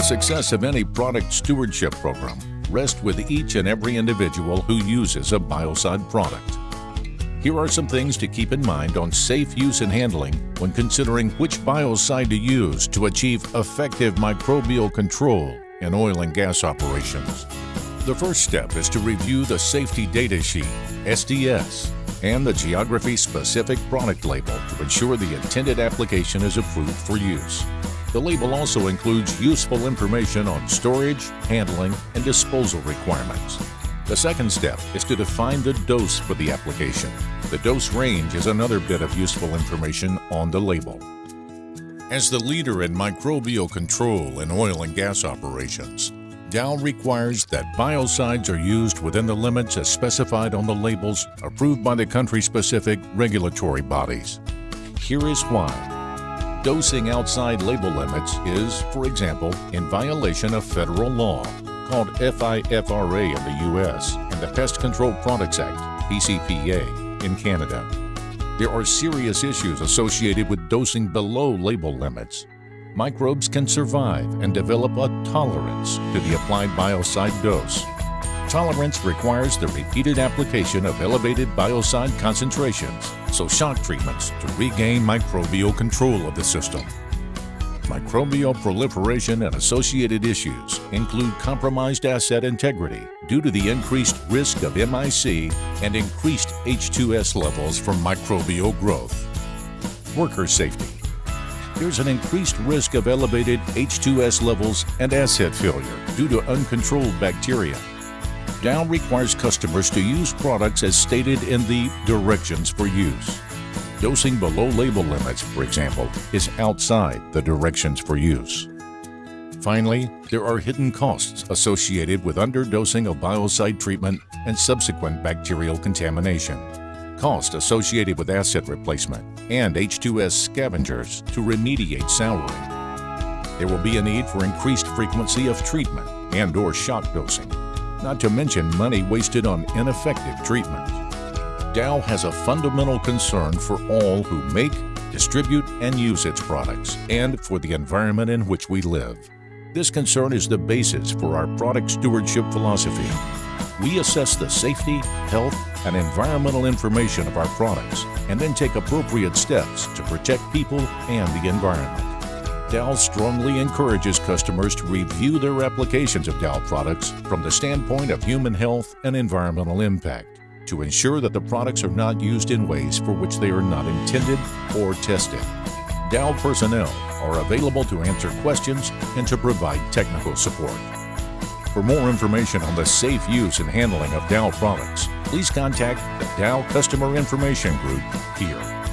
The success of any product stewardship program rests with each and every individual who uses a Biocide product. Here are some things to keep in mind on safe use and handling when considering which biocide to use to achieve effective microbial control in oil and gas operations. The first step is to review the Safety Data Sheet, SDS, and the geography-specific product label to ensure the intended application is approved for use. The label also includes useful information on storage, handling, and disposal requirements. The second step is to define the dose for the application. The dose range is another bit of useful information on the label. As the leader in microbial control in oil and gas operations, Dow requires that biocides are used within the limits as specified on the labels approved by the country-specific regulatory bodies. Here is why. Dosing outside label limits is, for example, in violation of federal law called FIFRA in the U.S. and the Pest Control Products Act, PCPA, in Canada. There are serious issues associated with dosing below label limits. Microbes can survive and develop a tolerance to the applied biocide dose. Tolerance requires the repeated application of elevated biocide concentrations, so shock treatments to regain microbial control of the system. Microbial proliferation and associated issues include compromised asset integrity due to the increased risk of MIC and increased H2S levels from microbial growth. Worker safety. There's an increased risk of elevated H2S levels and asset failure due to uncontrolled bacteria. Dow requires customers to use products as stated in the directions for use. Dosing below label limits, for example, is outside the directions for use. Finally, there are hidden costs associated with underdosing of biocide treatment and subsequent bacterial contamination. Cost associated with asset replacement and H2S scavengers to remediate souring. There will be a need for increased frequency of treatment and or shock dosing, not to mention money wasted on ineffective treatment. Dow has a fundamental concern for all who make, distribute, and use its products, and for the environment in which we live. This concern is the basis for our product stewardship philosophy. We assess the safety, health, and environmental information of our products, and then take appropriate steps to protect people and the environment. Dow strongly encourages customers to review their applications of Dow products from the standpoint of human health and environmental impact to ensure that the products are not used in ways for which they are not intended or tested. Dow personnel are available to answer questions and to provide technical support. For more information on the safe use and handling of Dow products, please contact the Dow Customer Information Group here.